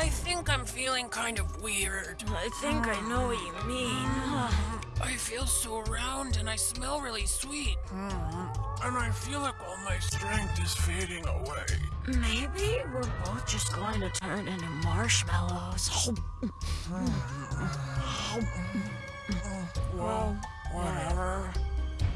I think I'm feeling kind of weird. I think I know what you mean. I feel so round and I smell really sweet. Mm-hmm. And I feel like all my strength is fading away. Maybe we're both just going to turn into marshmallows. Well.